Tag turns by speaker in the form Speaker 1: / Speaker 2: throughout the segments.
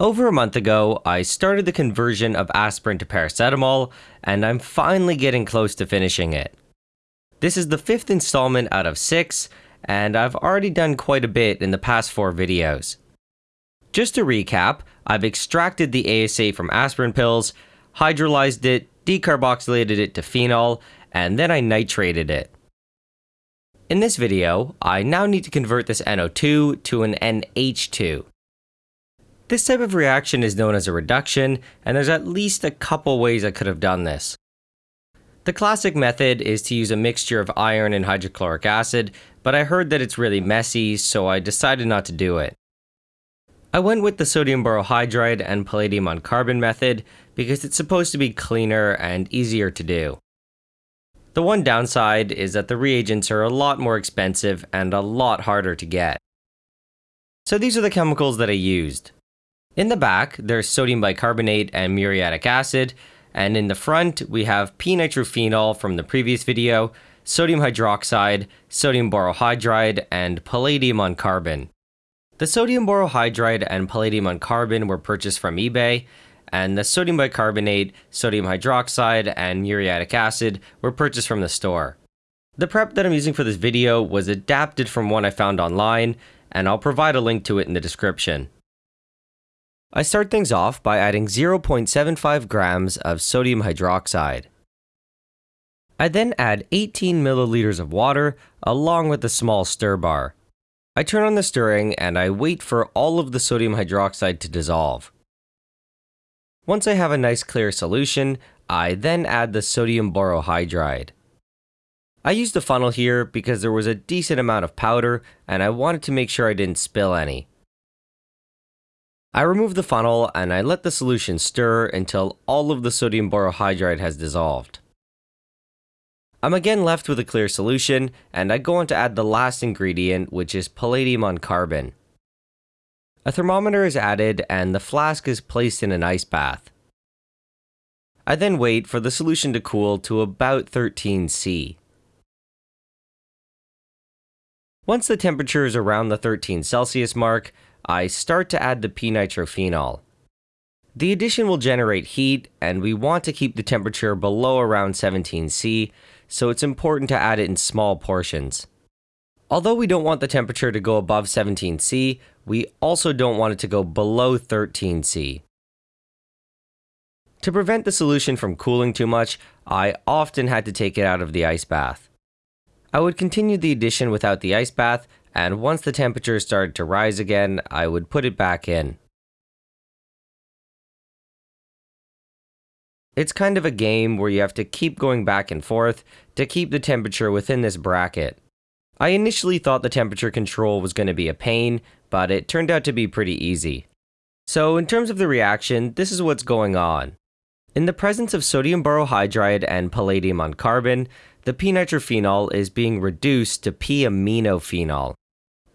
Speaker 1: Over a month ago, I started the conversion of aspirin to paracetamol, and I'm finally getting close to finishing it. This is the fifth installment out of six, and I've already done quite a bit in the past four videos. Just to recap, I've extracted the ASA from aspirin pills, hydrolyzed it, decarboxylated it to phenol, and then I nitrated it. In this video, I now need to convert this NO2 to an NH2. This type of reaction is known as a reduction, and there's at least a couple ways I could have done this. The classic method is to use a mixture of iron and hydrochloric acid, but I heard that it's really messy, so I decided not to do it. I went with the sodium borohydride and palladium on carbon method because it's supposed to be cleaner and easier to do. The one downside is that the reagents are a lot more expensive and a lot harder to get. So these are the chemicals that I used. In the back, there's sodium bicarbonate and muriatic acid, and in the front, we have p-nitrophenol from the previous video, sodium hydroxide, sodium borohydride, and palladium on carbon. The sodium borohydride and palladium on carbon were purchased from eBay, and the sodium bicarbonate, sodium hydroxide, and muriatic acid were purchased from the store. The prep that I'm using for this video was adapted from one I found online, and I'll provide a link to it in the description. I start things off by adding 0.75 grams of sodium hydroxide. I then add 18 milliliters of water along with a small stir bar. I turn on the stirring and I wait for all of the sodium hydroxide to dissolve. Once I have a nice clear solution, I then add the sodium borohydride. I used a funnel here because there was a decent amount of powder and I wanted to make sure I didn't spill any. I remove the funnel and I let the solution stir until all of the sodium borohydride has dissolved. I'm again left with a clear solution, and I go on to add the last ingredient, which is palladium on carbon. A thermometer is added and the flask is placed in an ice bath. I then wait for the solution to cool to about 13 C. Once the temperature is around the 13 Celsius mark, I start to add the p-nitrophenol. The addition will generate heat, and we want to keep the temperature below around 17 C, so it's important to add it in small portions. Although we don't want the temperature to go above 17 C, we also don't want it to go below 13 C. To prevent the solution from cooling too much, I often had to take it out of the ice bath. I would continue the addition without the ice bath and once the temperature started to rise again, I would put it back in. It's kind of a game where you have to keep going back and forth to keep the temperature within this bracket. I initially thought the temperature control was going to be a pain, but it turned out to be pretty easy. So in terms of the reaction, this is what's going on. In the presence of sodium borohydride and palladium on carbon, the p-nitrophenol is being reduced to p-aminophenol.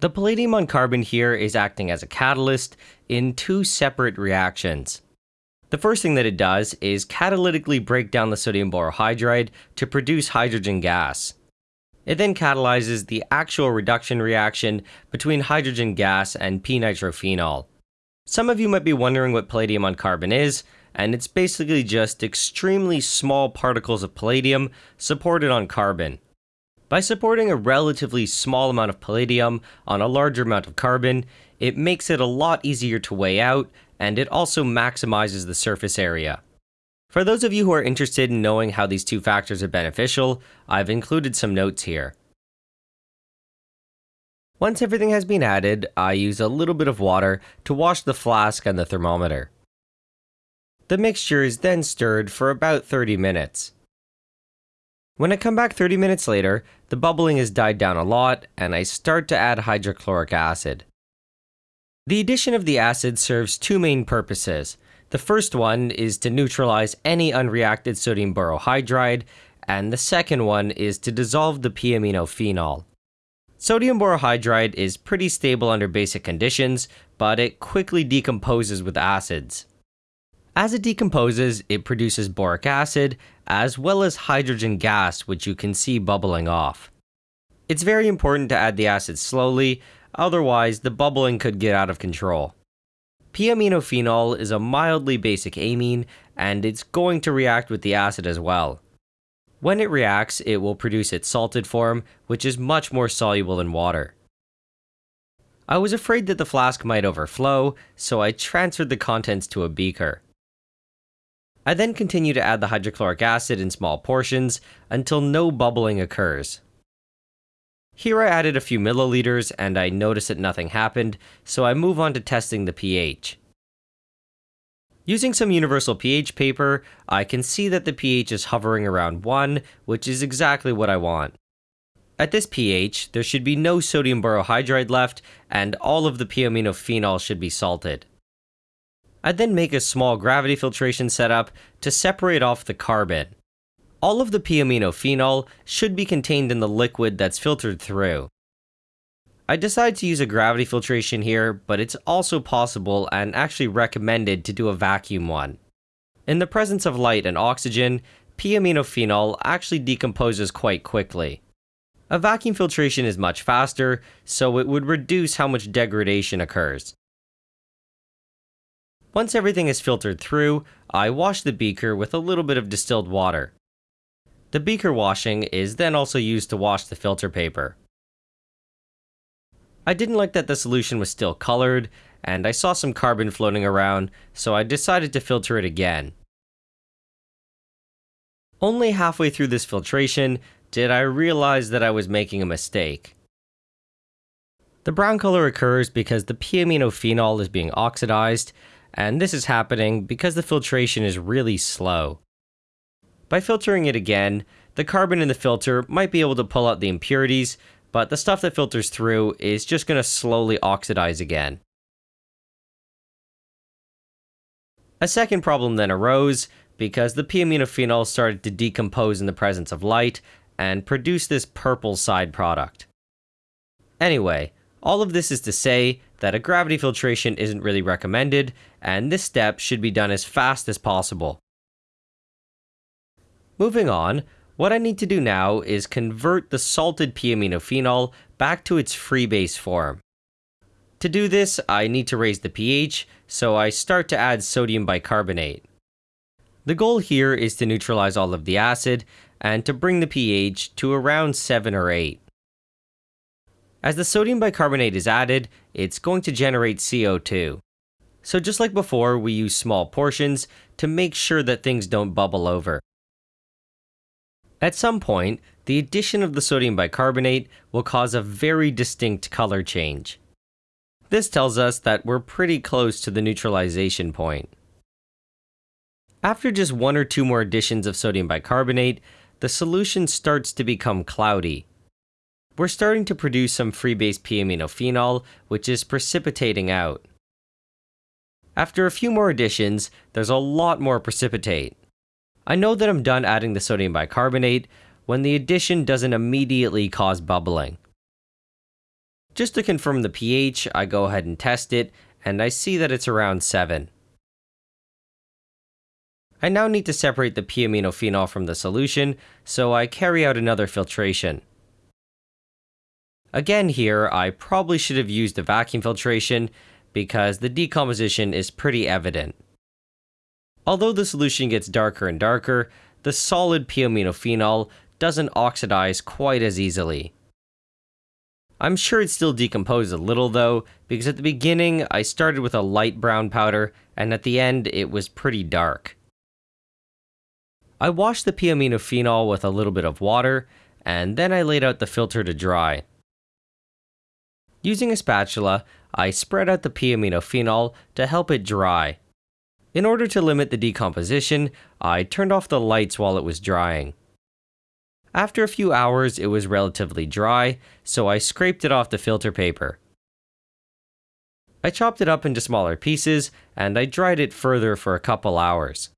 Speaker 1: The palladium on carbon here is acting as a catalyst in two separate reactions. The first thing that it does is catalytically break down the sodium borohydride to produce hydrogen gas. It then catalyzes the actual reduction reaction between hydrogen gas and p-nitrophenol. Some of you might be wondering what palladium on carbon is, and it's basically just extremely small particles of palladium supported on carbon. By supporting a relatively small amount of palladium on a larger amount of carbon, it makes it a lot easier to weigh out, and it also maximizes the surface area. For those of you who are interested in knowing how these two factors are beneficial, I've included some notes here. Once everything has been added, I use a little bit of water to wash the flask and the thermometer. The mixture is then stirred for about 30 minutes. When I come back 30 minutes later, the bubbling has died down a lot and I start to add hydrochloric acid. The addition of the acid serves two main purposes. The first one is to neutralize any unreacted sodium borohydride, and the second one is to dissolve the p-aminophenol. Sodium borohydride is pretty stable under basic conditions, but it quickly decomposes with acids. As it decomposes, it produces boric acid, as well as hydrogen gas, which you can see bubbling off. It's very important to add the acid slowly, otherwise the bubbling could get out of control. P-aminophenol is a mildly basic amine, and it's going to react with the acid as well. When it reacts, it will produce its salted form, which is much more soluble in water. I was afraid that the flask might overflow, so I transferred the contents to a beaker. I then continue to add the hydrochloric acid in small portions until no bubbling occurs. Here I added a few milliliters and I noticed that nothing happened, so I move on to testing the pH. Using some universal pH paper, I can see that the pH is hovering around 1, which is exactly what I want. At this pH, there should be no sodium borohydride left, and all of the p-aminophenol should be salted. I'd then make a small gravity filtration setup to separate off the carbon. All of the p-aminophenol should be contained in the liquid that's filtered through. I decide to use a gravity filtration here, but it's also possible and actually recommended to do a vacuum one. In the presence of light and oxygen, p-aminophenol actually decomposes quite quickly. A vacuum filtration is much faster, so it would reduce how much degradation occurs. Once everything is filtered through, I wash the beaker with a little bit of distilled water. The beaker washing is then also used to wash the filter paper. I didn't like that the solution was still colored, and I saw some carbon floating around, so I decided to filter it again. Only halfway through this filtration, did I realize that I was making a mistake. The brown color occurs because the p-aminophenol is being oxidized, and this is happening because the filtration is really slow. By filtering it again, the carbon in the filter might be able to pull out the impurities, but the stuff that filters through is just going to slowly oxidize again. A second problem then arose because the p-aminophenol started to decompose in the presence of light, and produce this purple side product. Anyway, all of this is to say that a gravity filtration isn't really recommended, and this step should be done as fast as possible. Moving on, what I need to do now is convert the salted p-aminophenol back to its free base form. To do this, I need to raise the pH, so I start to add sodium bicarbonate. The goal here is to neutralize all of the acid and to bring the pH to around 7 or 8. As the sodium bicarbonate is added, it's going to generate CO2. So just like before, we use small portions to make sure that things don't bubble over. At some point, the addition of the sodium bicarbonate will cause a very distinct color change. This tells us that we're pretty close to the neutralization point. After just one or two more additions of sodium bicarbonate, the solution starts to become cloudy. We're starting to produce some free base p-aminophenol, which is precipitating out. After a few more additions, there's a lot more precipitate. I know that I'm done adding the sodium bicarbonate when the addition doesn't immediately cause bubbling. Just to confirm the pH, I go ahead and test it, and I see that it's around 7. I now need to separate the p-aminophenol from the solution, so I carry out another filtration. Again here, I probably should have used a vacuum filtration because the decomposition is pretty evident. Although the solution gets darker and darker, the solid p-aminophenol doesn't oxidize quite as easily. I'm sure it still decomposed a little though, because at the beginning I started with a light brown powder, and at the end it was pretty dark. I washed the p-aminophenol with a little bit of water, and then I laid out the filter to dry. Using a spatula, I spread out the p-aminophenol to help it dry. In order to limit the decomposition, I turned off the lights while it was drying. After a few hours, it was relatively dry, so I scraped it off the filter paper. I chopped it up into smaller pieces, and I dried it further for a couple hours.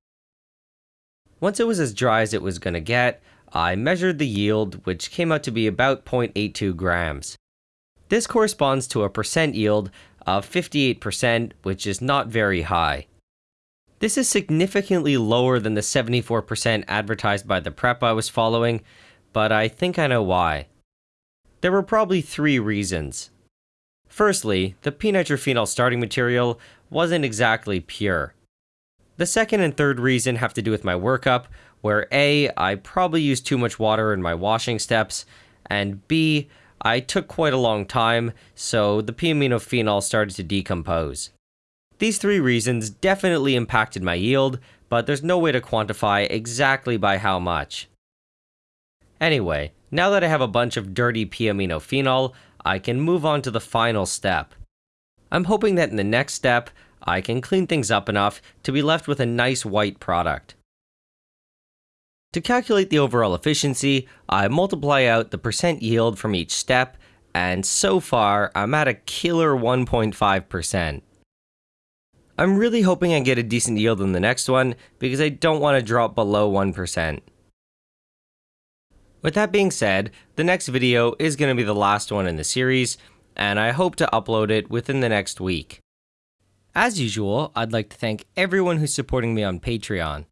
Speaker 1: Once it was as dry as it was going to get, I measured the yield, which came out to be about 0.82 grams. This corresponds to a percent yield of 58%, which is not very high. This is significantly lower than the 74% advertised by the prep I was following, but I think I know why. There were probably three reasons. Firstly, the p-nitrophenol starting material wasn't exactly pure. The second and third reason have to do with my workup, where A, I probably used too much water in my washing steps, and B, I took quite a long time, so the p-aminophenol started to decompose. These three reasons definitely impacted my yield, but there's no way to quantify exactly by how much. Anyway, now that I have a bunch of dirty p-aminophenol, I can move on to the final step. I'm hoping that in the next step, I can clean things up enough to be left with a nice white product. To calculate the overall efficiency, I multiply out the percent yield from each step, and so far, I'm at a killer 1.5%. I'm really hoping I get a decent yield in the next one, because I don't want to drop below 1%. With that being said, the next video is going to be the last one in the series, and I hope to upload it within the next week. As usual, I'd like to thank everyone who's supporting me on Patreon.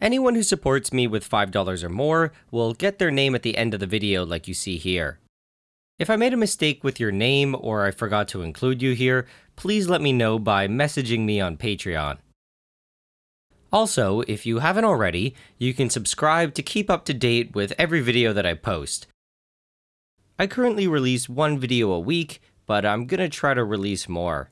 Speaker 1: Anyone who supports me with $5 or more will get their name at the end of the video like you see here. If I made a mistake with your name or I forgot to include you here, please let me know by messaging me on Patreon. Also, if you haven't already, you can subscribe to keep up to date with every video that I post. I currently release one video a week, but I'm gonna try to release more.